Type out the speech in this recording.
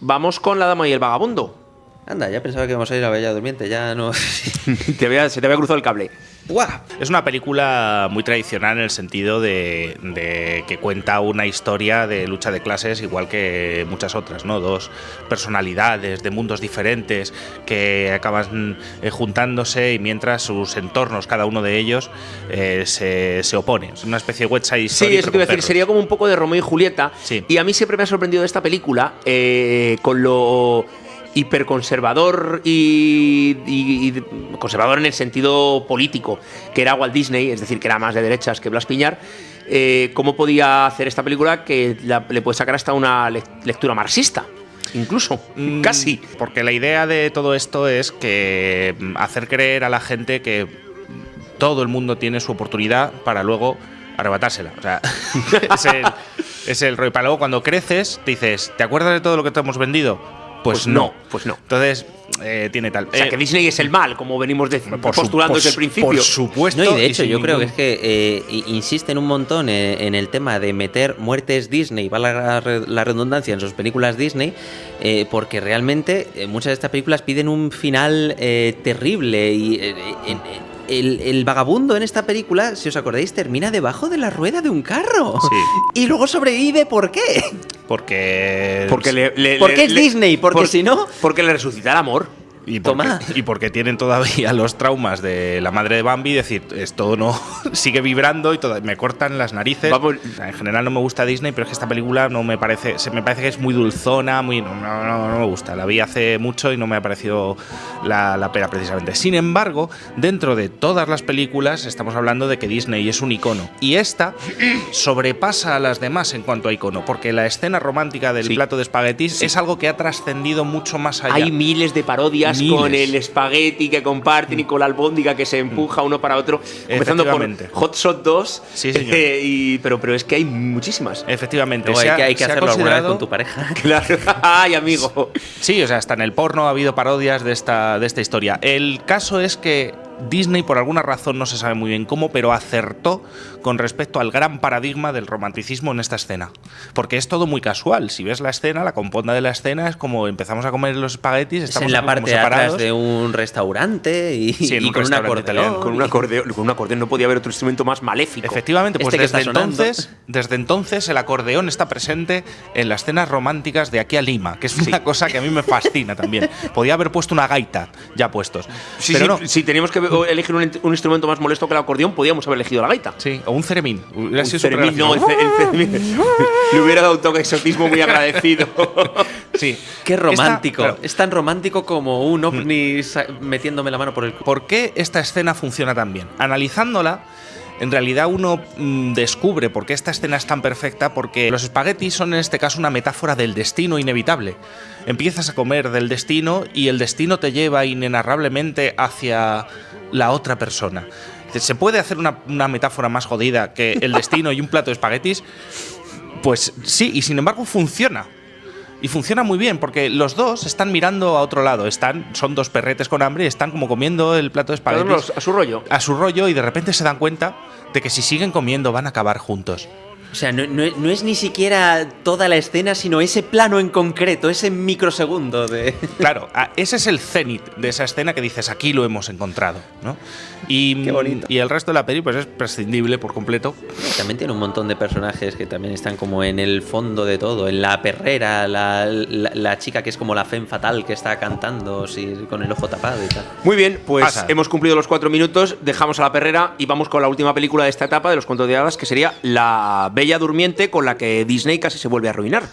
Vamos con La Dama y el Vagabundo. Anda, ya pensaba que íbamos a ir a Bella Durmiente, ya no. Te había- se te había cruzado el cable. ¡Guau! Es una película muy tradicional en el sentido de, de que cuenta una historia de lucha de clases igual que muchas otras, ¿no? Dos personalidades de mundos diferentes que acaban eh, juntándose y mientras sus entornos, cada uno de ellos, eh, se, se oponen. Es una especie de West Side Story. Sí, eso te iba a decir, sería como un poco de Romeo y Julieta. Sí. Y a mí siempre me ha sorprendido de esta película eh, con lo hiperconservador y, y- y conservador en el sentido político que era Walt Disney, es decir, que era más de derechas que Blas Piñar. eh, ¿Cómo podía hacer esta película que la- le puede sacar hasta una lec- lectura marxista? Incluso, Mm, casi. Porque la idea de todo esto es que mm, hacer creer a la gente que todo el mundo tiene su oportunidad para luego arrebatársela. O sea, es el, es el rollo. Para luego cuando creces, te dices, ¿te acuerdas de todo lo que te hemos vendido? Pues, Pues no. no, pues no. Entonces, eh, tiene tal. O sea, Eh, que Disney es el mal, como venimos de- por su- postulando por desde el principio. Por supuesto. No, y de hecho, yo creo que es que eh, insisten un montón en el tema de meter muertes Disney, vale la, re- la redundancia, en sus películas Disney, eh, porque realmente eh, muchas de estas películas piden un final eh, terrible y eh, en- en- el, el vagabundo en esta película, si os acordáis, termina debajo de la rueda de un carro. Sí. Y luego sobrevive, ¿por qué? Porque. Porque le, le- Porque le- es le- Disney, porque por- si no- Porque le resucita el amor. Y porque, y porque tienen todavía los traumas de la madre de Bambi, decir, esto no sigue vibrando y toda- me cortan las narices. Vamos. En general no me gusta Disney, pero es que esta película no me parece, se me parece que es muy dulzona, muy no, no, no- me gusta. La vi hace mucho y no me ha parecido la, la pena precisamente. Sin embargo, dentro de todas las películas estamos hablando de que Disney es un icono y esta sobrepasa a las demás en cuanto a icono, porque la escena romántica del Sí. plato de espaguetis es algo que ha trascendido mucho más allá. Hay miles de parodias Miles. con el espagueti que comparten y con la albóndiga que se empuja uno para otro. Empezando por. Hot Shot 2. Sí, señor. eh, y, pero, pero es que hay muchísimas. Efectivamente. Luego hay ha- que, hay que ha hacerlo alguna vez con tu pareja. Claro. Ay, amigo. Sí, o sea, hasta en el porno ha habido parodias de esta, de esta historia. El caso es que Disney, por alguna razón, no se sabe muy bien cómo, pero acertó con respecto al gran paradigma del romanticismo en esta escena. Porque es todo muy casual. Si ves la escena, la componda de la escena es como empezamos a comer los espaguetis, Es estamos en la parte de atrás de un restaurante y, Sí, en y un con un acordeón. italiano. Con un acordeón, con un acordeón no podía haber otro instrumento más maléfico. Efectivamente, pues Este desde entonces, desde entonces el acordeón está presente en las escenas románticas de aquí a Lima, que es una cosa que a mí me fascina también. Podía haber puesto una gaita ya puestos. Sí, pero sí, no. Si teníamos que elegir un, un instrumento más molesto que el acordeón, podíamos haber elegido la gaita. Sí, o un ceremín. Hubiera Un sido súper ceremín, no, el, gracioso. ce- el ceremín. Le hubiera dado un toque de exotismo muy agradecido. Sí. Qué Esta- romántico. claro, Es tan romántico como un ovni sa- metiéndome la mano por el culo. ¿Por qué esta escena funciona tan bien? Analizándola, en realidad uno mm, descubre por qué esta escena es tan perfecta, porque los espaguetis son en este caso una metáfora del destino inevitable. Empiezas a comer del destino y el destino te lleva inenarrablemente hacia la otra persona. ¿Se puede hacer una, una metáfora más jodida que el destino y un plato de espaguetis? Pues sí, y sin embargo funciona. Y funciona muy bien porque los dos están mirando a otro lado. Están, son dos perretes con hambre y están como comiendo el plato de espaguetis a su rollo. a su rollo y de repente se dan cuenta de que si siguen comiendo van a acabar juntos. O sea, no, no- no es ni siquiera toda la escena, sino ese plano en concreto, ese microsegundo de. Claro, ese es el cenit de esa escena que dices aquí lo hemos encontrado, ¿no? Y, Qué bonito. y el resto de la peli pues es prescindible por completo. También tiene un montón de personajes que también están como en el fondo de todo. En la perrera, la, la- la chica que es como la femme fatal que está cantando sí, con el ojo tapado y tal. Muy bien, pues Pasa. hemos cumplido los cuatro minutos, dejamos a la perrera y vamos con la última película de esta etapa de los cuentos de hadas, que sería La Bella Durmiente, con la que Disney casi se vuelve a arruinar.